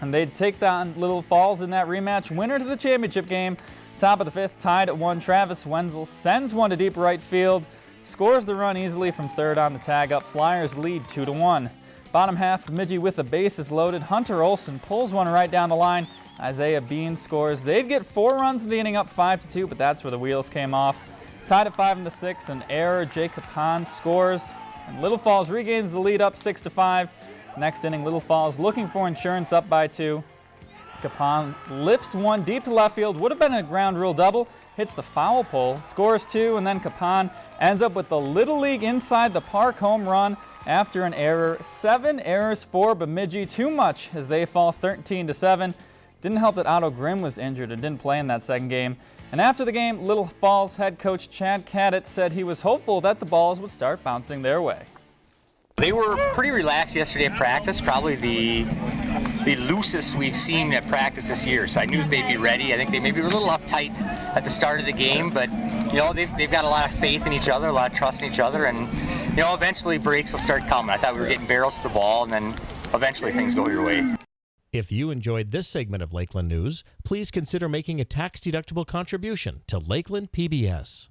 And they'd take on Little Falls in that rematch. Winner to the championship game. Top of the fifth, tied at one. Travis Wenzel sends one to deep right field. Scores the run easily from third on the tag up. Flyers lead 2 to 1. Bottom half, Bemidji with the bases loaded. Hunter Olson pulls one right down the line. Isaiah Bean scores. They'd get four runs in the inning up 5 to 2, but that's where the wheels came off. Tied at 5 in the sixth, an error. Jacob Hahn scores. And Little Falls regains the lead up 6 to 5. Next inning, Little Falls looking for insurance up by two. Capon lifts one deep to left field. Would have been a ground rule double. Hits the foul pole, scores two, and then Capon ends up with the Little League inside the park home run after an error. Seven errors for Bemidji, too much as they fall 13 to 7. Didn't help that Otto Grimm was injured and didn't play in that second game. And after the game, Little Falls head coach Chad Cadett said he was hopeful that the balls would start bouncing their way. They were pretty relaxed yesterday at practice, probably the the loosest we've seen at practice this year. So I knew they'd be ready. I think they maybe were a little uptight at the start of the game, but you know they've, they've got a lot of faith in each other, a lot of trust in each other, and you know eventually breaks will start coming. I thought we were getting barrels to the ball, and then eventually things go your way. If you enjoyed this segment of Lakeland News, please consider making a tax-deductible contribution to Lakeland PBS.